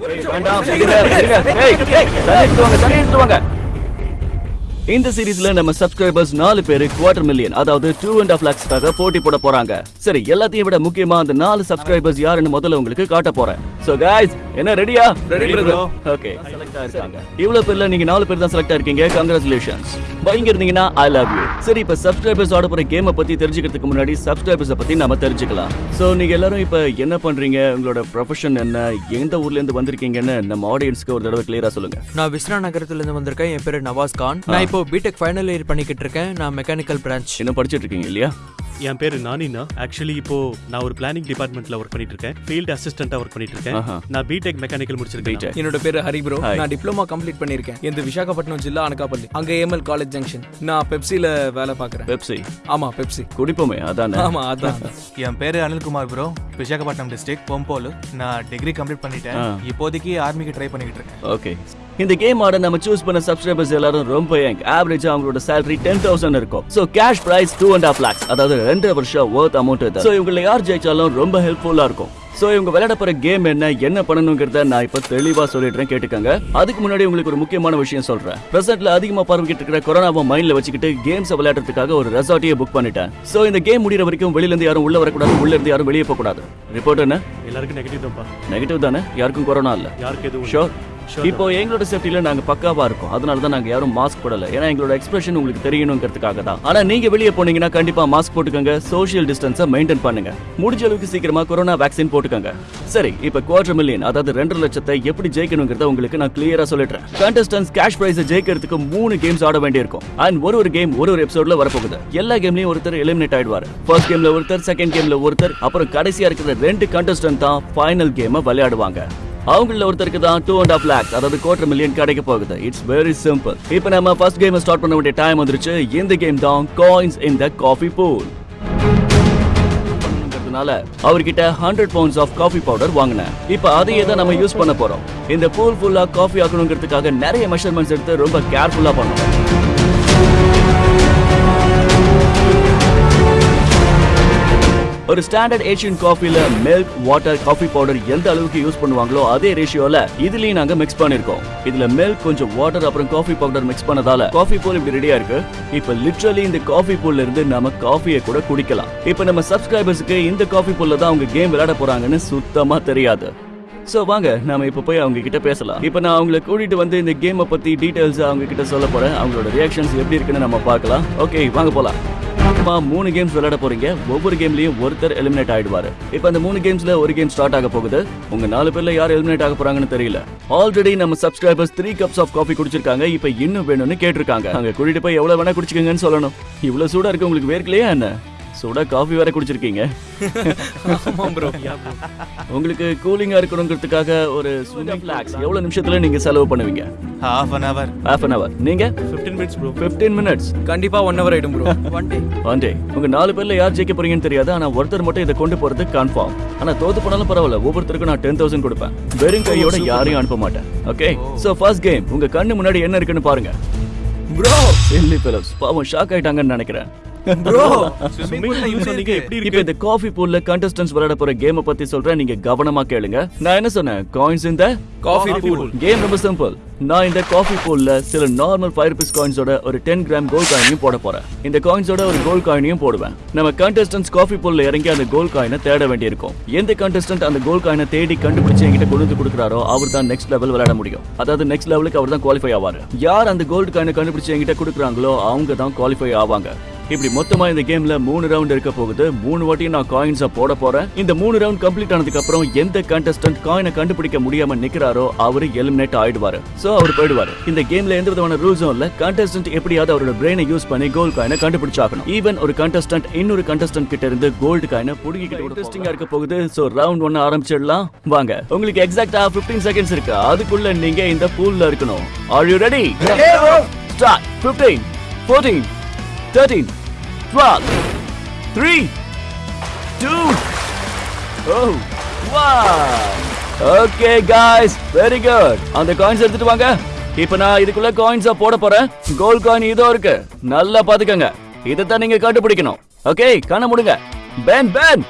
வேண்டாம் இந்த சீரிஸ்ல நம்ம சப்ஸ்கிரைபர்ஸ் நாலு பேரு குவார்டர் மில்லியன் அதாவது டூ அண்ட் ஆஃப் லேக்ஸ்க்காக போட்டி போட போறாங்க. சரி எல்லாத்தையும் விட முக்கியமா அந்த நாலு சப்ஸ்கிரைபர்ஸ் யாருன்னு முதல்ல உங்களுக்கு காட்ட போறேன். சோ guys என்ன ரெடியா ரெடி ஓகே செலக்ட் ஆயிருக்காங்க இவ்வளவு பேர்ல நீங்க நாலு பேர் தான் செலக்ட் ஆயிருக்கீங்க. கங்க்ராச்சுலேஷன்ஸ் பயங்க இருந்தீங்கன்னா ஐ லவ் யூ சரி இப்ப சப்ஸ்கிரைபர்ஸ் ஆட போற கேமை பத்தி தெரிஞ்சுக்கிறதுக்கு முன்னாடி சப்ஸ்கிரைபர்ஸ் பத்தி நாம தெரிஞ்சுக்கலாம். சோ நீங்க எல்லாரும் இப்ப என்ன பண்றீங்க? உங்களோட ப்ரொஃபஷன் என்ன? எந்த ஊர்ல இருந்து வந்திருக்கீங்கன்னு நம்ம ஆடியன்ஸ்க்கு ஒரு தடவை கிளியரா சொல்லுங்க. நான் விஸ்வா நகரத்துல இருந்து வந்திருக்கேன். என் பேரு நவாஸ் கான். நான் இப்போ பிடெக் ஃபைனல் இயர் பண்ணிக்கிட்டு இருக்கேன். நான் மெக்கானிக்கல் பிரான்ச் இன்னும் படிச்சிட்டு இருக்கீங்க இல்லையா? என் பேரு நானினா. ஆக்சுவலி இப்போ நான் ஒரு பிளானிங் டிபார்ட்மெண்ட்ல ஒர்க் பண்ணிட்டு இருக்கேன். ஃபீல்ட் அசிஸ்டண்டா ஒர்க் பண்ணிட்டு இருக்கேன். நான் பிடெக் மெக்கானிக்கல் முடிச்சிருக்கேன். என்னோட பேரு ஹரி ப்ரோ. நான் டிப்ளமா கம்ப்ளீட் பண்ணிருக்கேன் இந்த விசாகப்பட்டினம் ஜில்லா அனகாப்பள்ளி. அங்க ஏஎம்எல் காலேஜ் ஜங்ஷன் நான் பெப்சில வேலை பார்க்கறேன். பெப்சி ஆமா பெப்சி குடிப்போமே அதானே? ஆமா அதான். என் பேரு அனில்குமார் ப்ரோ விசாகப்பட்டினம் டிஸ்ட்ரிக்ட் பொம்போலு நான் டிகிரி கம்ப்ளீட் பண்ணிட்டேன். இப்போதைக்கு ஆர்மிக்கு ட்ரை பண்ணிக்கிட்டு இருக்கேன். ஓகே இந்த கேம் ஆட நம்ம சூஸ் பண்ண சப்ஸ்கிரைபர்ஸ் எல்லாரும் ரொம்ப யங் ஆவரேஜா அவங்களோட salary டென் தௌசண்ட் இருக்கும். So cash prize two and half lakhs அதாவது ரெண்டு வருஷம் ஒர்த் அமௌண்ட் இது. சோ இவங்களை யார் ஜெயிச்சாலும் ரொம்ப ஹெல்ப்ஃபுல்லா இருக்கும். சோ இவங்க விளையாட போற கேம் என்ன என்ன பண்ணணுங்கிறத நான் இப்ப தெளிவா சொல்லிடுறேன் கேட்டுக்கங்க. அதுக்கு முன்னாடி உங்களுக்கு ஒரு முக்கியமான விஷயம் சொல்றேன். பிரசன்ட்ல அதிகமா பரவிக்கிட்டு இருக்கிற கொரோனாவை மைண்ட்ல வச்சுக்கிட்டு கேம்ஸ் விளையாடுறதுக்காக ஒரு ரெசார்ட்டையே புக் பண்ணிட்டேன். சோ இந்த கேம் முடியற வரைக்கும் வெளியில இருந்து யாரும் உள்ள வரக்கூடாது உள்ள இருந்து யாரும் வெளியே போக கூடாது ரிப்போர்ட் என்ன? எல்லாருக்கும் நெகட்டிவ் தான்ப்பா. நெகட்டிவ் தானே? யாருக்கும் கொரோனா இல்ல. யாருக்கு எதுவும் ஷோர் இப்போ எங்களோட சேஃப்டில நாங்க பக்காவா இருக்கோம். அதனால தான் நாங்க யாரும் மாஸ்க் போடல. ஏன்னா எங்களோட எக்ஸ்பிரஷன் உங்களுக்கு தெரியணுங்கிறதுக்காக தான். ஆனா நீங்க வெளியே போனீங்கன்னா கண்டிப்பா மாஸ்க் போட்டுக்கோங்க. சோஷியல் டிஸ்டன்ஸை மெயின்டைன் பண்ணுங்க. முடிஞ்ச அளவுக்கு சீக்கிரமா கொரோனா வேக்சின் போட்டுக்கோங்க. சரி இப்போ குவார்டர் மில்லியன் அதாவது ரெண்டு லட்சத்தை எப்படி ஜெயிக்கணுங்கிறத உங்களுக்கு நான் கிளியரா சொல்லிடுறேன். கண்டஸ்டன்ஸ் கேஷ் பிரைஸ் ஜெயிக்கிறதுக்கு மூணு கேம்ஸ் ஆட வேண்டியிருக்கும். அண்ட் ஒரு ஒரு கேம் ஒரு ஒரு எபிசோட்ல வரப்போகுது. எல்லா கேம்லயும் ஒருத்தர் எலிமினேட் ஆயிடுவாரு. ஃபர்ஸ்ட் கேம்ல ஒருத்தர் செகண்ட் கேம்ல ஒருத்தர் அப்புறம் கடைசியா இருக்கிற ரெண்டு கண்டஸ்டன்ட் தான் ஃபைனல் கேமை விளையாடுவாங்க. அவங்கள ஒருத்தருக்கு தான் டூ அண்ட் ஆஃப் லேக்ஸ் அதாவது குவார்டர் மில்லியன் கிடைக்க போகுது. இட்ஸ் வெரி சிம்பிள் இப்போ நம்ம ஃபர்ஸ்ட் கேம் ஸ்டார்ட் பண்ண வேண்டிய டைம் வந்துருச்சு. இந்த கேம் தான் coins in the coffee pool அவர்கிட்ட hundred pounds of coffee powder வாங்கினேன். இப்போ அதையே தான் நம்ம யூஸ் பண்ண போறோம். இந்த பூல் ஃபுல்லா காஃபி ஆக்கணுங்கிறதுக்காக நிறைய மெஷர்மெண்ட்ஸ் எடுத்து ரொம்ப கேர்ஃபுல்லா பண்ணணும் ஒரு ஸ்டாண்டர்ட் ஏஷியன் காஃபில மில்க் வாட்டர் காஃபி பவுடர் எந்த அளவுக்கு யூஸ் பண்ணுவாங்களோ அதே ரேஷியோல இதுலயும் நாங்க மிக்ஸ் பண்ணிருக்கோம். இதுல மில்க் கொஞ்சம் வாட்டர் அப்புறம் காஃபி பவுடர் மிக்ஸ் பண்ணதால காஃபி பூல் இப்படி ரெடியா இருக்கு. இப்ப லிட்ரலி இந்த காஃபி பூல்ல இருந்து நம்ம காஃபியை கூட குடிக்கலாம். இப்ப நம்ம சப்ஸ்கிரைபர்ஸ்க்கு இந்த காஃபி பூல்ல தான் அவங்க கேம் விளையாட போறாங்கன்னு சுத்தமா தெரியாது. சோ வாங்க நாம இப்ப போய் அவங்க கிட்ட பேசலாம். இப்ப நான் அவங்கள கூட்டிட்டு வந்து இந்த கேமை பத்தி டீடைல்ஸ் அவங்க கிட்ட சொல்ல போறேன். அவங்களோட ரியாக்ஷன்ஸ் எப்படி இருக்குன்னு நம்ம பார்க்கலாம். ஓகே வாங்க போலாம். மொத்தமா மூணு கேம்ஸ் விளையாட போறீங்க. ஒவ்வொரு கேம்லயும் ஒருத்தர் எலிமினேட் ஆயிடுவாரு. இப்போ அந்த மூணு கேம்ஸ்ல ஒரு கேம் ஸ்டார்ட் ஆக போகுது. உங்க நாலு பேர்ல யார் எலிமினேட் ஆக போறாங்கன்னு தெரியல. ஆல்ரெடி நம்ம subscribers three cups of coffee குடிச்சிருக்காங்க. இப்போ இன்னும் வேணும்னு கேட்டிருக்காங்க. அங்க கூட்டிட்டு போய் எவ்வளவு வேணா குடிச்சுக்கங்கன்னு சொல்லணும். இவ்வளவு சூடா இருக்கு உங்களுக்கு வேர்க்கலையா என்ன? சூடா காஃபி வேற குடிச்சிருக்கீங்க. உங்களுக்கு கூலிங்கா இருக்கணுங்கிறதுக்காக ஒரு ஸ்விமிங் ஃபிளாக்ஸ் எவ்வளவு நிமிஷத்துல நீங்க செலவு பண்ணுவீங்க? Half an hour half an hour. நீங்க? 15 மினிட்ஸ் ப்ரோ 15 மினிட்ஸ் கண்டிப்பா ஒன் ஹவர் ஆயிடும் ப்ரோ ஒன் டே ஆண்டே உங்க நாலு பேர்ல யார் ஜெயிக்க போறீங்கன்னு தெரியாது ஆனா ஒருத்தர் மட்டும் இதை கொண்டு போறது கன்ஃபார்ம் ஆனா தோத்து போனாலும் பரவாயில்ல ஒவ்வொருத்தருக்கும் நான் டென் தௌசண்ட் கொடுப்பேன். வெறும் கையோட யாரையும் அனுப்ப மாட்டேன். ஓகே சோ ஃபர்ஸ்ட் கேம் உங்க கண்ணு முன்னாடி என்ன இருக்குன்னு பாருங்க. ப்ரோ சில்லி பிலிப்ஸ் பாவம் ஷாக் ஆயிட்டாங்கன்னு நினைக்கிறேன். ப்ரோ ஸ்விம்மிங் பூல் சொன்னீங்க எப்படி இப்போ இருக்கு? இந்த காஃபி பூல்ல கண்டஸ்டன்ஸ் விளையாட போற கேமை பத்தி சொல்றேன். நீங்க கவனமா கேளுங்க. நான் என்ன சொன்னேன்? காயின்ஸ் இந்த காஃபி பூல் கேம் ரொம்ப சிம்பிள் நான் இந்த காஃபி பூல்ல சில நார்மல் ஃபைவ் ருபீஸ் காயின்ஸோட ஒரு டென் கிராம் கோல்ட் காயினையும் போட போறேன். இந்த காயின்ஸோட ஒரு கோல்ட் காயினையும் போடுவேன். நம்ம கண்டஸ்டன்ஸ் காஃபி பூல்ல இறங்கி அந்த கோல்ட் காயினை தேட வேண்டியிருக்கும். எந்த கண்டஸ்டன்ட் அந்த கோல்ட் காயினை தேடி கண்டுபிடிச்சு என்கிட்ட கொண்டு வந்து கொடுக்குறாரோ அவர் தான் நெக்ஸ்ட் லெவல் விளையாட முடியும். அதாவது நெக்ஸ்ட் லெவலுக்கு அவர் தான் குவாலிஃபை ஆவாரு. யார் அந்த கோல்ட் காயினை கண்டுபிடிச்சு என்கிட்ட கொடுக்குறாங்களோ அவங்க தான் குவாலிஃபை ஆவாங்க. இப்படி மொத்தமா இந்த கேம்ல மூணு ரவுண்ட் இருக்க போகுது. மூணு வாட்டியும் நான் காயின்ஸ போட போறேன். இந்த மூணு ரவுண்ட் கம்ப்ளீட் ஆனதுக்கு அப்புறம் எந்த கண்டஸ்டன்ட் காயினை கண்டுபிடிக்க முடியாம நிக்கிறாரோ அவரு எலிமினேட் ஆயிடுவாரு. சோ அவர் போயிடுவாரு. இந்த கேம்ல எந்த விதமான ரூல்ஸும் இல்ல. கண்டஸ்டன்ட் எப்படியாவது அவரோட பிரெயினை யூஸ் பண்ணி கோல்ட் காயினை கண்டுபிடிச்சாகணும். ஈவன் ஒரு கண்டஸ்டன்ட் இன்னொரு கண்டஸ்டன்ட் கிட்ட இருந்து கோல்டு காயினை புடுங்கிக்கிட்டு இன்ட்ரெஸ்டிங்கா இருக்க போகுது. சோ ரவுண்ட் ஒன்னு ஆரம்பிச்சிடலாம். வாங்க. உங்களுக்கு எக்ஸாக்ட்டா 15 செகண்ட்ஸ் இருக்கு. அதுக்குள்ள நீங்க இந்த பூல்ல இருக்கணும். Are you ready start 15 14 13 12 3 2 Oh wow okay guys very good அந்த காயின்ஸ் எடுத்துட்டு வாங்க. இப்போ நான் இதுக்குள்ள காயின்ஸா போட போறேன். கோல்ட் காயின் இதோ இருக்கு. நல்லா பாத்துக்கங்க இதைத்தான் நீங்க கண்டுபிடிக்கணும். ஓகே கண்ண முடுங்க. Pen pen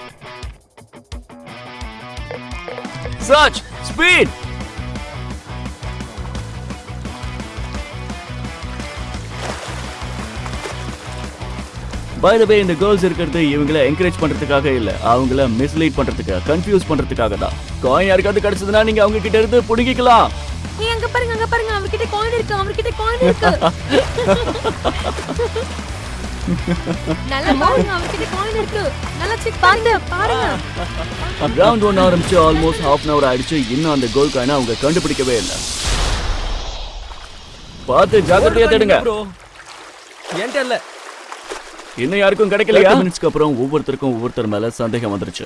search speed by the way இந்த கேர்ள்ஸ் இருக்கிறது இவங்கள என்கரேஜ் பண்றதுக்காக இல்ல. அவங்கள மிஸ்லீட் பண்றதுக்கு கன்ஃபியூஸ் பண்றதுக்காக தான். காயின் யாருக்காவது கிடைச்சதுன்னா நீங்க அவங்க கிட்ட இருந்து புடுங்கிக்கலாம். அங்க பாருங்க அங்க பாருங்க. அவர்கிட்ட காயின் இருக்கு அவர்கிட்ட காயின் இருக்கு. நல்லா பாருங்க அவர்கிட்ட காயின் இருக்கு. நல்லா செக் பாருங்க பாருங்க. ரவுண்ட் ஒன் ஆரம்பிச்சு ஆல்மோஸ்ட் ஹாஃப் அன் அவர் ஆயிடுச்சு. இன்னும் அந்த கோல் காயினை அவங்க கண்டுபிடிக்கவே இல்லை. பார்த்து ஜாக்கிரதையா தேடுங்க. ப்ரோ என்கிட்ட இல்ல. இன்னும் யாருக்கும் கிடைக்கலையா? மினிட்ஸ்க்கு அப்புறம் ஒவ்வொருத்தருக்கும் ஒவ்வொருத்தர் மேல சந்தேகம் வந்துருச்சு.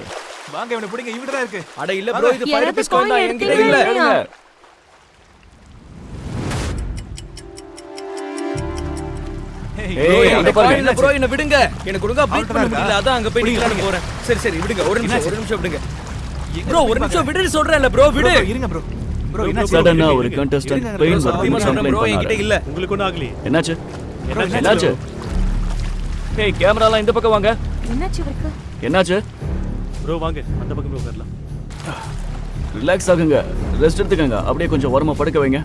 வாங்க இவனை பிடிங்க. தான் இருக்கு. அட இல்ல ப்ரோ இது coin என்கிட்ட எடுத்தீங்களா? இல்ல. விடுங்க. எனக்கு ஒழுங்கா பீட் அவன்கிட்ட பண்ண? முடியல அதான் அங்க போய் நிக்கலாம்னு போறேன். சரி சரி விடுங்க. ஒரு நிமிஷம் ஒரு நிமிஷம் விடுங்க. ப்ரோ ஒரு நிமிஷம் விடுன்னு சொல்றேன்ல ப்ரோ விடு. இருங்க ப்ரோ ப்ரோ என்ன சடனா ஒரு கண்டஸ்டன்ட் பெயின் வருதுன்னு ப்ரோ என்கிட்ட இல்ல. உங்களுக்கு ஆகலையே. என்னாச்சு? என்னாச்சு? என்னாச்சு? ஏய் கேமராலாம் இந்த பக்கம் வாங்க. என்னாச்சு இவருக்கு? என்னாச்சு? ப்ரோ வாங்க. அந்த பக்கமே உட்காரலாம். ரிலாக்ஸ் ஆகுங்க. ரெஸ்ட் எடுத்துக்கங்க. அப்படியே கொஞ்சம் ஓரமா படுக்க வைங்க.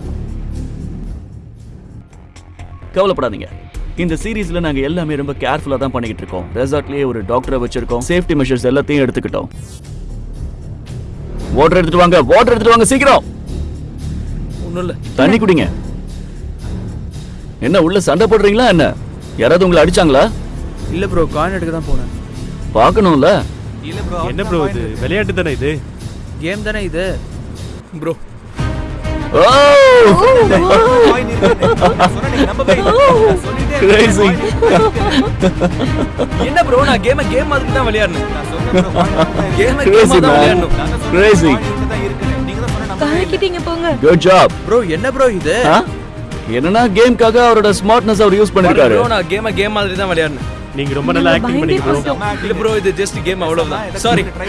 கவலைப்படாதீங்க. இந்த சீரீஸ்ல நாங்க எல்லாமே ரொம்ப கேர்ஃபுல்லா தான் பண்ணிக்கிட்டு இருக்கோம். ரெசார்ட்லயே ஒரு டாக்டரை வச்சிருக்கோம். சேஃப்டி மெஷர்ஸ் எல்லாத்தையும் எடுத்துக்கிட்டோம். வாட்டர் எடுத்துட்டு வாங்க. வாட்டர் எடுத்துட்டு வாங்க சீக்கிரம். ஒண்ணும் இல்ல. தண்ணி குடிங்க. என்ன உள்ள சண்டை போடுறீங்களா என்ன? யாராவது உங்களை அடிச்சாங்களா? இல்ல ப்ரோ காயின் எடுக்க தான் போனேன். பார்க்கணும்ல? இல்ல ப்ரோ என்ன ப்ரோ இது? விளையாட்டு தானே இது? கேம் தானே இது. ப்ரோ. என்ன ப்ரோ நான் கேம கேம் மாதிரி தான் விளையாடணும். கேம கேமா தான். விளையாடணும் இல்ல. கலக்கிட்டீங்க போங்க. குட் ஜாப் ப்ரோ என்ன ப்ரோ இது? என்னன்னா கேம்காக அவரோட ஸ்மார்ட்னஸ் அவர் யூஸ் பண்ணிருக்காரு. ப்ரோ நான் கேம கேம் மாதிரி தான் விளையாடணும் நீங்க ரொம்ப நல்லா ஆக்டிங் பண்ணீங்க ப்ரோ இல்ல ப்ரோ இது ஜஸ்ட் கேம் அவ்வளவுதான். சாரி ப்ரோ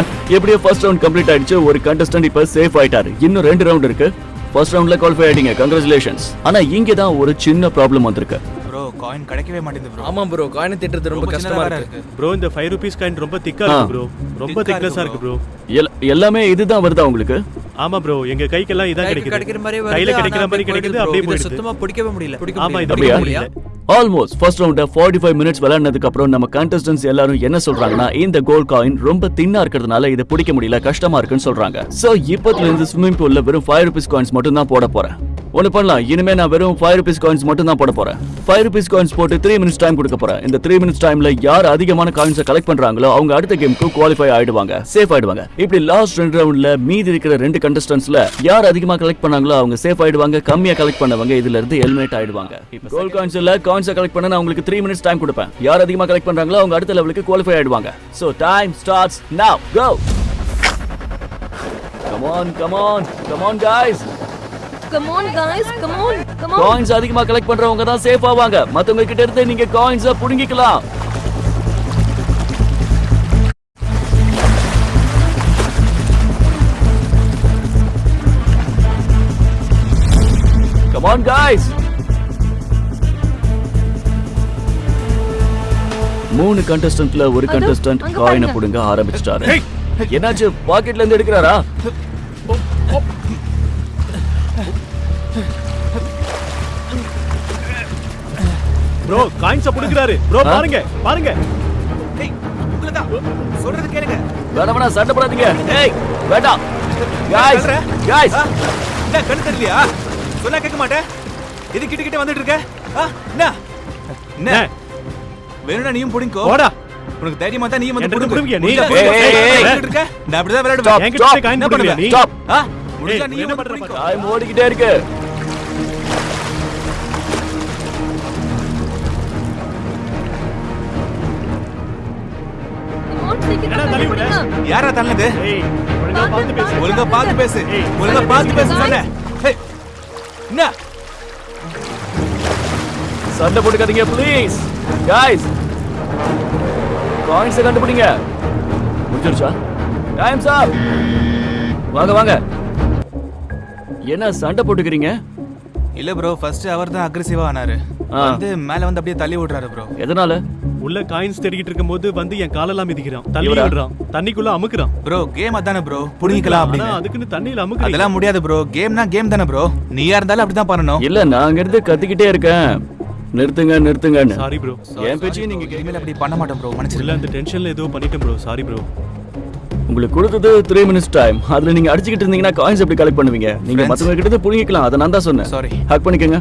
எப்படியோ ஃபர்ஸ்ட் ரவுண்ட் கம்ப்ளீட் ஆயிடுச்சு. ஒரு கண்டஸ்டன்ட் இப்ப சேஃப் ஆயிட்டாரு. இன்னும் ரெண்டு ரவுண்ட் இருக்கு. ஃபர்ஸ்ட் ரவுண்ட்ல குவாலிஃபை ஆயிட்டீங்க. கங்க்ராச்சுலேஷன்ஸ் ஆனா இங்க தான் ஒரு சின்ன ப்ராப்ளம் வந்திருக்கு. Bro, coin கிடைக்கவே மாட்டேங்குது bro. ஆமா ப்ரோ காயினை திட்டுறது ரொம்ப கஷ்டமா இருக்கு. ப்ரோ இந்த ஃபைவ் ருபீஸ் காயின் ரொம்ப திக்கா. இருக்கு ப்ரோ ரொம்ப திக்னஸா இருக்கு இருக்கு ப்ரோ எல்- எல்லாமே இதுதான் வருதா உங்களுக்கு? ஆமா ப்ரோ எங்க கைக்கெல்லாம் இதான் கிடைக்கிற கிடைக்குது. மாதிரி கையில கிடைக்கிற மாதிரி கிடைக்குது அப்படியே போயிடுது. சுத்தமா பிடிக்கவே முடியல. பிடிக்க ஆமா, இது முடியல. Almost first round forty five minutes விளையாடுனதுக்கு அப்புறம் நம்ம கண்டஸ்டன்ஸ் எல்லாரும் என்ன சொல்றாங்கன்னா இந்த கோல் காயின் ரொம்ப தின்னா இருக்கிறதுனால இதை பிடிக்க முடியல கஷ்டமா இருக்குன்னு சொல்றாங்க. சோ இப்பத்துல இருந்து ஸ்விம்மிங் பூல்ல வெறும் ஃபைவ் ருபீஸ் காயின்ஸ் மட்டும் தான் போட போறேன். ஒன்று பண்ணலாம். இனிமே நான் வெறும் ஃபைவ் ருபீஸ் காயின்ஸ் மட்டும் தான் போட போறேன். ஃபைவ் ருபீஸ் காயின்ஸ் போட்டு த்ரீ மினிட்ஸ் டைம் கொடுக்க போறேன். இந்த த்ரீ மினிட்ஸ் டைம்ல யார் அதிகமான காயின்ஸை கலெக்ட் பண்றாங்களோ அவங்க அடுத்த கேமுக்கு குவாலிஃபை ஆயிடுவாங்க. சேஃப் ஆயிடுவாங்க. இப்படி லாஸ்ட் ரெண்டு ரவுண்ட்ல மீதி இருக்கிற ரெண்டு கண்டஸ்டன்ஸ்ல யார் அதிகமா கலெக்ட் பண்ணாங்களோ அவங்க சேஃப் ஆயிடுவாங்க. கம்மியா கலெக்ட் பண்ணவங்க இதுல இருந்து எலிமினேட் ஆயிடுவாங்க. கோல் காயின்ஸில் காயின்ஸை கலெக்ட் பண்ண நான் உங்களுக்கு த்ரீ மினிட்ஸ் டைம் கொடுப்பேன். யார் அதிகமா கலெக்ட் பண்றாங்களோ அவங்க அடுத்த லெவலுக்கு குவாலிஃபை ஆயிடுவாங்க. So time starts now go Come on, come on, come on, guys. Come on guys come on come on coins அதிகமா கலெக்ட் பண்றவங்க தான் சேஃப் ஆவாங்க மத்தவங்க கிட்ட இருந்து நீங்க காயின்ஸ புடுங்கிக்கலாம் கம் ஆன் guys மூணு கண்டஸ்டன்ட்ல ஒரு அதோ, கண்டஸ்டன்ட் அங்க காயினை பாருங்க. புடுங்க ஆரம்பிச்சிட்டாரு என்னாச்சு பாக்கெட்ல இருந்து எடுக்கிறாரா ப்ரோ காயின்ஸ புடுக்குறாரு ப்ரோ? பாருங்க பாருங்க டேய். சொல்றது கேளுங்க. வேணாம் வேணாம் சண்டை போடாதீங்க ஏய் வேண்டாம் guys ஆ? என்ன, கண்ணு தெரியலையா? சொன்னா கேட்க மாட்டே? எது கிட்ட கிட்ட வந்துட்டு இருக்க? என்ன? என்ன? வேணும்னா நீயும் புடிங்கோ. போடா உனக்கு தைரியமா தான் நீயும் வந்து புடுங்கு. நீ? இருக்க? நான் அப்படிதான் Stop, விளையாடுவேன். என்கிட்ட. காயின் என்ன புடுங்குறியா பண்ணுவ? நீ? முடிஞ்சா நீயும் என்ன பண்ற. டைம் ஓடிக்கிட்டே இருக்கு யாரா தள்ளது ஒழுங்கா பார்த்து பேசு. ஒழுங்கா பார்த்து பேசு. ஒழுங்கா பார்த்து பேசு ஏய், என்ன? சண்டை போட்டுக்காதீங்க ப்ளீஸ் guys காயின்ஸ் கண்டுபிடிங்க. முடிச்சிருச்சா டைம்ஸ் அப் வாங்க வாங்க. என்ன சண்டை போட்டுக்கிறீங்க? இல்ல ப்ரோ ஃபர்ஸ்ட் அவர் தான் அக்ரெசிவா ஆனாரு. வந்து மேல வந்து அப்படியே தள்ளி விடுறாரு ப்ரோ எதனால? உள்ள காயின்ஸ் தேடிக்கிட்டு இருக்கும்போது வந்து என் காலெல்லாம் மிதிக்கிறான். தள்ளி? விடுறான். தண்ணிக்குள்ள அமுக்குறான். ப்ரோ கேம் அதானே ப்ரோ புடிங்கிக்கலாம் ஆனா அப்படின்னு. அதுக்குன்னு தண்ணியில அமுக்குறீங்க. அதெல்லாம் முடியாது ப்ரோ கேம்னா கேம் தானே ப்ரோ நீயா இருந்தாலும் அப்படிதான் பண்ணணும். இல்ல நான் அங்க இருந்து கத்திக்கிட்டே இருக்கேன். நிறுத்துங்க நிறுத்துங்கன்னு. சாரி ப்ரோ என் பேச்சையும் நீங்க இனிமேல் அப்படி பண்ண மாட்டேன் ப்ரோ இல்ல மன்னிச்சிருங்க அந்த டென்ஷன்ல ஏதோ பண்ணிட்டேன் ப்ரோ சாரி ப்ரோ உங்களுக்கு கொடுத்தது த்ரீ மினிட்ஸ் டைம் அதுல நீங்க அடிச்சுக்கிட்டு இருந்தீங்கன்னா காயின்ஸ் எப்படி கலெக்ட் பண்ணுவீங்க? நீங்க. மத்தவங்க கிட்ட புடிங்கிக்கலாம் அதை நான் தான் சொன்னேன். Sorry. ஹக் பண்ணிக்கங்க.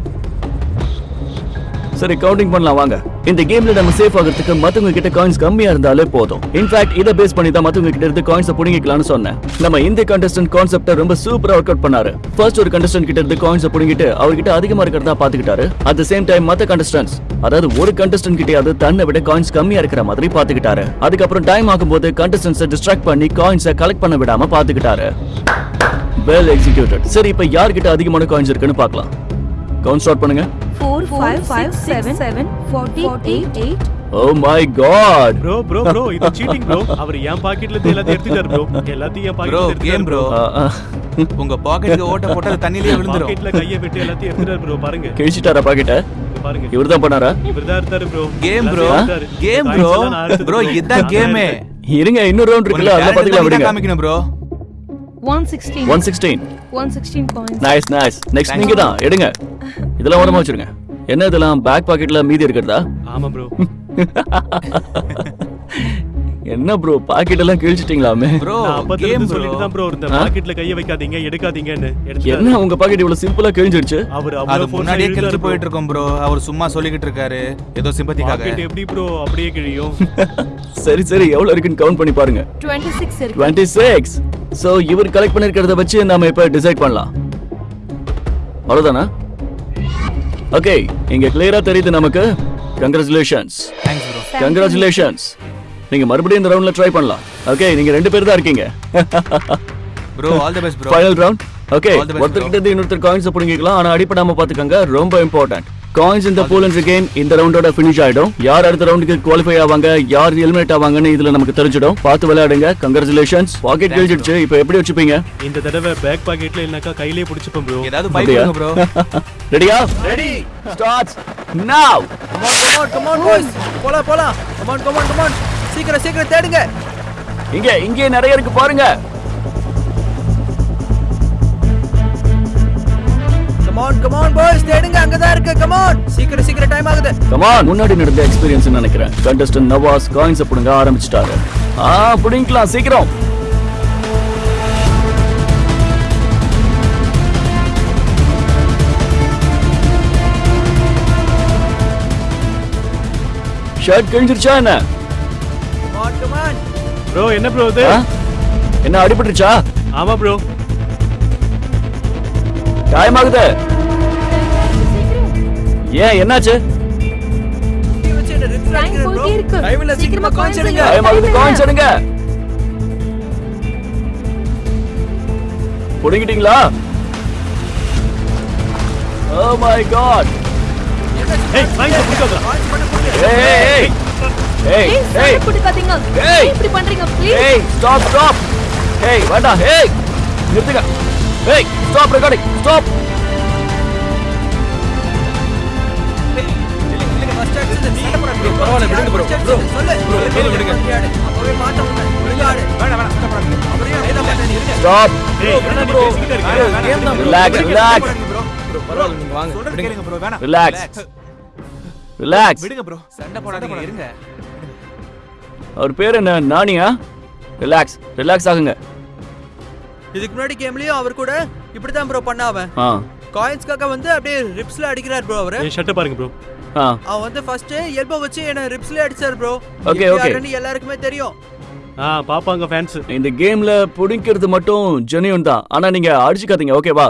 சரி கவுண்டிங் பண்ணலாம் வாங்க. இந்த கேம்ல நம்ம சேஃப் ஆகிறதுக்கு மத்தவங்க கிட்ட காயின்ஸ் கம்மியா இருந்தாலே போதும். இன்ஃபேக்ட் இதை பேஸ் பண்ணி தான் மத்தவங்க கிட்ட இருந்து காயின்ஸ் புடுங்கிக்கலாம்னு சொன்னேன். நம்ம இந்த கண்டஸ்டன்ட் கான்செப்ட ரொம்ப சூப்பரா ஒர்க் அவுட் பண்ணாரு. ஃபர்ஸ்ட் ஒரு கண்டஸ்டன்ட் கிட்ட இருந்து காயின்ஸ் புடுங்கிட்டு அவர்கிட்ட அதிகமா இருக்கிறதா பாத்துக்கிட்டாரு அட் த சேம் டைம் மத்த கண்டஸ்டன்ட்ஸ் அதாவது ஒரு கண்டஸ்டன்ட் கிட்டயாவது தன்னை விட காயின்ஸ் கம்மியா இருக்கிற மாதிரி பாத்துக்கிட்டாரு அதுக்கப்புறம் டைம் ஆகும்போது கண்டஸ்டன்ஸை டிஸ்ட்ராக்ட் பண்ணி காயின்ஸை கலெக்ட் பண்ண விடாம பாத்துக்கிட்டாரு வெல் எக்ஸிக்யூட்டட் சரி இப்போ யார்கிட்ட அதிகமான காயின்ஸ் இருக்குன்னு பார்க்கலாம். கவுண்ட் ஸ்டார்ட் பண்ணுங்க. Four, five, five, seven, seven, forty, eight, eight. Oh my God bro bro bro இது சீட்டிங் ப்ரோ அவர் என் பாக்கெட்ல இருந்து எல்லாத்தையும் எடுத்துட்டாரு ப்ரோ எல்லாத்தையும் என் ப்ரோ பாக்கெட்ல கேம் ப்ரோ உங்க பாக்கெட்டுக்கு ஓட்ட போட்டு அது தண்ணியிலே விழுந்துரும். பாக்கெட்ல கையை விட்டு எல்லாத்தையும் எடுத்துட்டாரு ப்ரோ பாருங்க. கிழிச்சிட்டாரா பாக்கிட்ட பாருங்க. இவர் தான் பண்ணாரா? இவர்தான் இருந்தாரு bro game bro game bro bro இதான் கேமே இருங்க இன்னொரு ரவுண்ட் இருக்குல்ல அதெல்லாம் பாத்துக்கலாம் விடுங்க. காமிக்கணும் bro 116 one sixteen 116 coins nice nice next நீங்க தான் எடுங்க. இதெல்லாம் ஓரமா வச்சிருங்க. என்ன இதெல்லாம் பேக் பாக்கெட்ல மீதி இருக்கிறதா? ஆமா ப்ரோ என்ன ப்ரோ பாக்கெட் எல்லாம் கிழிச்சிட்டீங்களாமே? ப்ரோ கேம் சொல்லிட்டு தான் ப்ரோ இருந்தேன்? பாக்கெட்ல கையை வைக்காதீங்க எடுக்காதீங்கன்னு. என்ன உங்க பாக்கெட் இவ்வளவு சிம்பிளா கிழிஞ்சிருச்சு? அவர் அது அவ்வளவு முன்னாடியே இழுத்தாரு போயிட்டு இருக்கோம் ப்ரோ அவர் சும்மா சொல்லிக்கிட்டு இருக்காரு. ஏதோ சிம்பத்திக்காக பாக்கெட் எப்படி ப்ரோ அப்படியே கிழியும். சரி சரி. எவ்வளவு இருக்குன்னு கவுண்ட் பண்ணி பாருங்க. 26 இருக்கு. டுவெண்ட்டி சிக்ஸ் ஸோ இவர் கலெக்ட் பண்ணிருக்கிறத வச்சு நாம இப்ப டிசைட் பண்ணலாம். அவ்வளவுதானா? ஓகே இங்க கிளியரா தெரியுது நமக்கு. கங்க்ராச்சுலேஷன்ஸ் கங்க்ராச்சுலேஷன்ஸ் நீங்க மறுபடியும் இந்த ரவுண்ட்ல ட்ரை பண்ணலாம். ஓகே நீங்க ரெண்டு பேர் தான் இருக்கீங்க. Bro all the best bro final round okay ஒருத்தர் கிட்ட இருந்து இன்னொருத்தர் காயின்ஸ் பிடிங்கிக்கலாம். ஆனா அடிப்படாம பாத்துக்கங்க ரொம்ப இம்பார்ட்டன்ட் காயின்ஸ் இந்த பூல் என்ற கேம் இந்த ரவுண்டோட ஃபினிஷ் ஆயிடும். யார் அடுத்த ரவுண்டுக்கு குவாலிஃபை ஆவாங்க? யார் எலிமினேட் ஆவாங்கன்னு இதுல நமக்கு தெரிஞ்சிடும். பார்த்து விளையாடுங்க. கங்க்ராச்சுலேஷன்ஸ் பாக்கெட் கிழிச்சிடுச்சு இப்போ எப்படி வச்சுப்பீங்க? இந்த தடவை பேக் பாக்கெட்ல இல்லனாக்கா கையிலே பிடிச்சுப்பேன் ப்ரோ ஏதாவது அப்படியா? ப்ரோ ரெடியா ready starts now come on come on boys போலாம் போலாம். கமான் கமான் கமான் சீக்கிரம் சீக்கிரம் தேடுங்க. இங்க இங்கே நிறைய இருக்கு பாருங்க. கமான் கமான் பாய்ஸ் தேடுங்க அங்கதான் இருக்கு. கமான் சீக்கிரம் சீக்கிரம் டைம் ஆகுது. கமான் முன்னாடி நடந்த எக்ஸ்பீரியன்ஸ் நினைக்கிறேன். கண்டஸ்டன்ட் நவாஸ் காயின்ஸ் புடுங்க ஆரம்பிச்சிட்டாரு. ஆ புடிங்கலாம் சீக்கிரம். ஷர்ட் கிழிஞ்சிருச்சா என்ன? ப்ரோ என்ன ப்ரோ இது? என்ன அடிபட்டுருச்சா? ஆமா ப்ரோ காயமாகுது டைம் இல்ல சீக்கிரமா coins எடுங்க எடுங்க புடிங்கிட்டீங்களா? ஓ மை காட் ஏய் புடிக்காதடா ஏய் ஏய் ஏய் ஏய். ஏய். ஏன் இப்படி பண்றீங்க ப்ளீஸ் ஏய் ஸ்டாப் ஸ்டாப் ஏய் வேண்டாம். ஏய் நிறுத்துங்க. ஏய் ஸ்டாப் ரெக்கார்டிங் ஸ்டாப் பரவாயில்ல, விடுங்க விடுங்க. ஸ்டாப் என்ன கேம் தான். ரிலாக்ஸ் ரிலாக்ஸ் ப்ரோ பரவாயில்ல நீங்க வாங்க சொல்றது விடுங்க. கேளுங்க ப்ரோ வேணாம் ரிலாக்ஸ் ரிலாக்ஸ் விடுங்க ப்ரோ சண்டை போடாதீங்க இருங்க அவர் பேர் என்ன? நானியா? ரிலாக்ஸ் ரிலாக்ஸ் ஆகுங்க. இதுக்கு முன்னாடி கேம்லயும் அவர் கூட இப்படிதான் ப்ரோ பண்ண அவன் காயின்ஸ்க்காக வந்து அப்படியே ரிப்ஸ்ல அடிக்கிறார் ப்ரோ அவரு. ஷர்ட்டை பாருங்க ப்ரோ அவன் வந்து ஃபர்ஸ்ட் எல்போ வச்சு என்ன ரிப்ஸ்ல அடிச்சார் ப்ரோ Okay, okay. எல்லாருக்குமே தெரியும் ஆ பாப்பாங்க ஃபேன்ஸ் இந்த கேம்ல புடிக்கிறது மட்டும் ஜெனியூன் தான் ஆனா நீங்க அடிச்சுக்காதீங்க ஓகேவா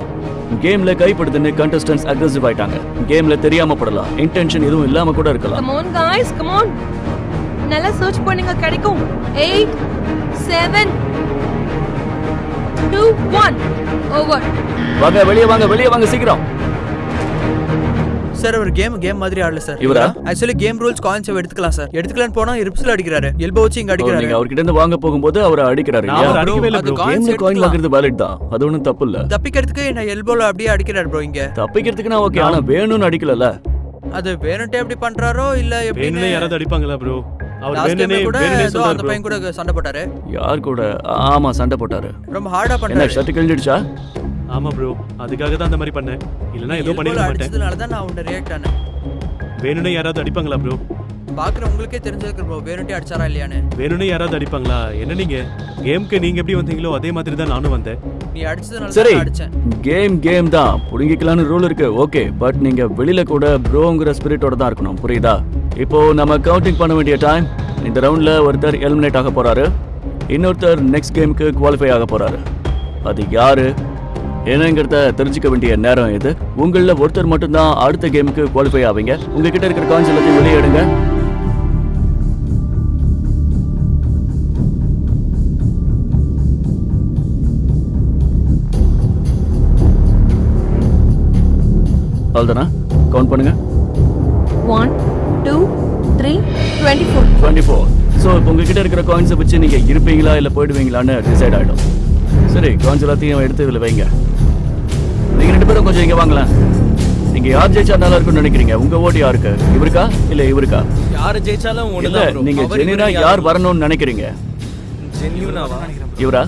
கேம்ல கைப்படுத்துன்னு கண்டஸ்டன்ஸ் அக்ரெசிவ் ஆயிட்டாங்க கேம்ல தெரியாம படலாம் இன்டென்ஷன் எதுவும் இல்லாம கூட இருக்கலாம் come on guys come on நல்லா சர்ச் பண்ணுங்க கிடைக்கும் 8 7 2 1 ஓவர் வாங்க வெளியே வாங்க வெளியே வாங்க சீக்கிரம் சார் அவர் கேம் கேம் மாதிரி ஆடல சார் இவரா? ஆக்சுவலி கேம் ரூல்ஸ் காயின்ஸ் எடுத்துக்கலாம் சார் எடுத்துக்கலாம்னு போனா ரிப்ஸ்ல அடிக்கிறாரு. எல்போ வச்சு இங்க அடிக்கிறாரு. நீங்க அவர்கிட்ட இருந்து வாங்க போகும்போது அவரை அடிக்கிறாரு அது கேம்ல காயின் எடுத்துக்கலாம். வாங்குறது வேலிட் தான். அது ஒண்ணும் தப்பு இல்ல. தப்பிக்கிறதுக்கு என்ன எல்போல அப்படியே அடிக்கிறாரு ப்ரோ இங்க. தப்பிக்கிறதுக்கு நான் ஓகே ஆனா வேணும்னு அடிக்கலல்ல? அது வேணும்ட்டே எப்படி பண்றாரோ இல்ல எப்படின்னு யாராவது அடிப்பாங்களா ப்ரோ அவர் பையன் கூட சண்டை போட்டாரு. யார் கூட? ஆமா சண்டை போட்டாரு. ரொம்ப ஹார்டா பண்ணாரு ஷர்ட் கிழிஞ்சிடுச்சா? ஆமா ப்ரோ அதுக்காக தான் அந்த மாதிரி பண்ணேன். இல்லனா ஏதோ பண்ணிருக்க மாட்டேன். அடிச்சதுனால தான் நான் உன்னை ரியாக்ட் ஆனேன். வேணும்னே யாராவது அடிப்பாங்களா ப்ரோ பாக்குற உங்களுக்கே தெரிஞ்சிருக்கு ப்ரோ வேணுட்டே அடிச்சாரா இல்லையான்னு. வேணும்னே யாராவது அடிப்பாங்களா? என்ன நீங்க? கேம்க்கு நீங்க எப்படி வந்தீங்களோ அதே மாதிரி தான் நானும் வந்தேன். நீ அடிச்சதுனால சரி தான் நான் அடிச்சேன். கேம் கேம் தான். புடுங்கிக்கலாம்னு ரூல் இருக்கு. ஓகே பட் நீங்க வெளியில கூட ப்ரோங்கிற ஸ்பிரிட்டோட தான் இருக்கணும். புரியுதா? இப்போ நம்ம கவுண்டிங் பண்ண வேண்டிய டைம் இந்த ரவுண்ட்ல ஒருத்தர் எலிமினேட் ஆக போறாரு. இன்னொருத்தர் நெக்ஸ்ட் கேமுக்கு குவாலிஃபை ஆக போறாரு. அது யாரு? என்னங்கிறத தெரிஞ்சுக்க வேண்டிய நேரம் இது. உங்கள ஒருத்தர் மட்டும்தான் அடுத்த கேமுக்கு குவாலிஃபை ஆவீங்க. உங்ககிட்ட இருக்கிற கான்ஸ் எல்லாத்தையும் வெளியே எடுங்க. அவ்வளோதானா கவுண்ட் பண்ணுங்க. One, two, three, twenty-four. Twenty four so இப்போ உங்ககிட்ட இருக்கிற காயின்ஸை வச்சு நீங்கள் இருப்பீங்களா இல்லை போயிடுவீங்களான்னு டிசைட் ஆகிடும் சரி காயின்ஸ் எல்லாத்தையும் எடுத்து இதில் வைங்க. நீங்கள் ரெண்டு பேரும் கொஞ்சம் இங்கே வாங்கலாம் நீங்கள் யார் ஜெயிச்சா நல்லா இருக்கும்னு நினைக்கிறீங்க. உங்கள் ஓட்டு யாருக்கு? இவருக்கா? இல்லை இவருக்கா? யாரு ஜெயிச்சாலும் இல்லை நீங்கள் ஜெனினா யார் வரணும்னு நினைக்கிறீங்க? இவரா?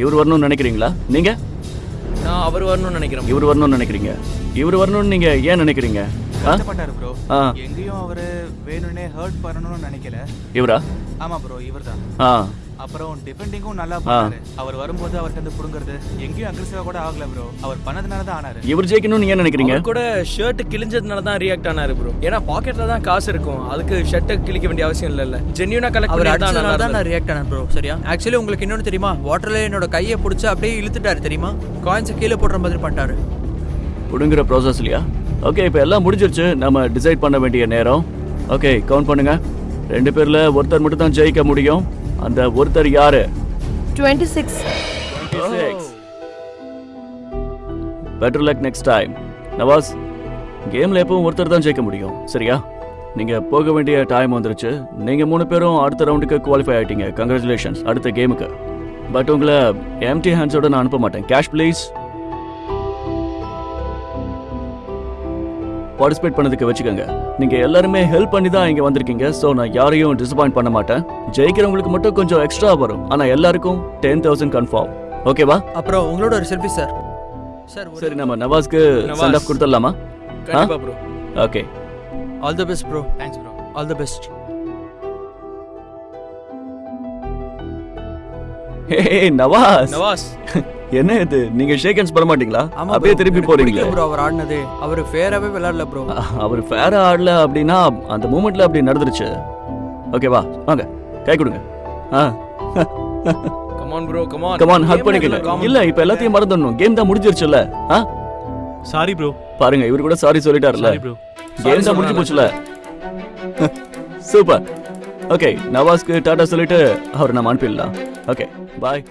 இவர் வரணும்னு நினைக்கிறீங்களா? நீங்கள் நான் அவர் வரணும்னு நினைக்கிறேன் இவர் வரணும்னு நினைக்கிறீங்க. இவர் வரணும்னு நீங்கள் ஏன் நினைக்கிறீங்க? கஷ்டப்பட்டாரு ப்ரோ எங்கேயும் அவரு வேணும்னே ஹர்ட் பண்ணணும்னு நினைக்கல. இவரா? ஆமா ப்ரோ இவர்தான். ஆ. அப்புறம் டிஃபெண்டிங்கும் நல்லா பண்ணாரு அவர் வரும்போது அவர்கிட்ட இருந்து புடுங்குறது. எங்கேயும் அக்ரெசிவா கூட ஆகல ப்ரோ அவர் பண்ணதுனால தான் ஆனாரு. இவர் ஜெயிக்கணும்னு ஏன் நினைக்கிறீங்க? அவர் கூட ஷர்ட் கிழிஞ்சதுனால தான் ரியாக்ட் ஆனாரு ப்ரோ ஏன்னா பாக்கெட்ல தான் காசு இருக்கும். அதுக்கு ஷர்ட்டை கிழிக்க வேண்டிய அவசியம் இல்ல ஜென்யூனா கலெக்ட் அவர் அடிச்சதுனால தான் நான் ரியாக்ட் ஆனேன் ப்ரோ சரியா? ஆக்சுவலி உங்களுக்கு இன்னொன்று தெரியுமா? வாட்டர்ல என்னோட கையை பிடிச்சி அப்படியே இழுத்துட்டாரு தெரியுமா? காயின்ஸை கீழே போடுற மாதிரி பண்ணிட்டாரு. புடுங்குற ப்ராசஸ்லையா ஓகே இப்போ எல்லாம் முடிஞ்சிருச்சு. நம்ம டிசைட் பண்ண வேண்டிய நேரம். ஓகே கவுண்ட் பண்ணுங்க. ரெண்டு பேர்ல ஒருத்தர் மட்டும் தான் ஜெயிக்க முடியும். அந்த ஒருத்தர் யாரு? Twenty-six. Better luck next time Nawaz கேம்ல எப்பவும் ஒருத்தர் தான் ஜெயிக்க முடியும் சரியா? நீங்க போக வேண்டிய டைம் வந்துருச்சு. நீங்க மூணு பேரும் அடுத்த ரவுண்டுக்கு குவாலிஃபை ஆயிட்டீங்க. கங்க்ராச்சுலேஷன்ஸ் அடுத்த கேமுக்கு பட் உங்களை எம்டி ஹேண்ட்ஸோட நான் அனுப்ப மாட்டேன். கேஷ் ப்ளீஸ் பார்ட்டிசிபேட் பண்ணதுக்கு வச்சுக்கோங்க. நீங்க எல்லாருமே ஹெல்ப் பண்ணி தான் இங்க வந்திருக்கீங்க. ஸோ நான் யாரையும் டிசப்பாயிண்ட் பண்ண மாட்டேன். ஜெயிக்கிறவங்களுக்கு மட்டும் கொஞ்சம் எக்ஸ்ட்ரா வரும். ஆனா எல்லாருக்கும் டென் தௌசண்ட் கன்ஃபார்ம் ஓகேவா அப்புறம் உங்களோட ஒரு செல்ஃபி சார் சார் சரி நம்ம நவாஸ்க்கு நவாஸ். சென்ட் ஆஃப் கொடுத்துடலாமா? கண்டிப்பா bro okay all the best bro thanks bro all the best hey Nawaz Nawaz என்ன இது? நீங்க ஷேக் ஹேண்ட்ஸ் பண்ண மாட்டீங்களா? ஆமா அப்படியே திருப்பி போறீங்களே? ப்ரோ அவர் ஆடினது. அவர் ஃபேராவே விளையாடல ப்ரோ அவர் ஃபேரா ஆடல அப்படின்னா அந்த மூமெண்ட்ல அப்படி நடந்துருச்சு. ஓகேவா வாங்க. கை கொடுங்க. ஆ. Come on bro come on come on hug பண்ணிக்கங்க. இல்ல இப்ப எல்லாத்தையும் மறந்துடணும். கேம் தான் முடிஞ்சிருச்சுல ஆ? சாரி ப்ரோ பாருங்க இவர் கூட சாரி சொல்லிட்டாருல சாரி ப்ரோ கேம் தான் முடிஞ்சு போச்சுல சூப்பர் ஓகே நவாஸ்க்கு டாடா சொல்லிட்டு அவர் நம்ம அனுப்பிடலாம். Okay bye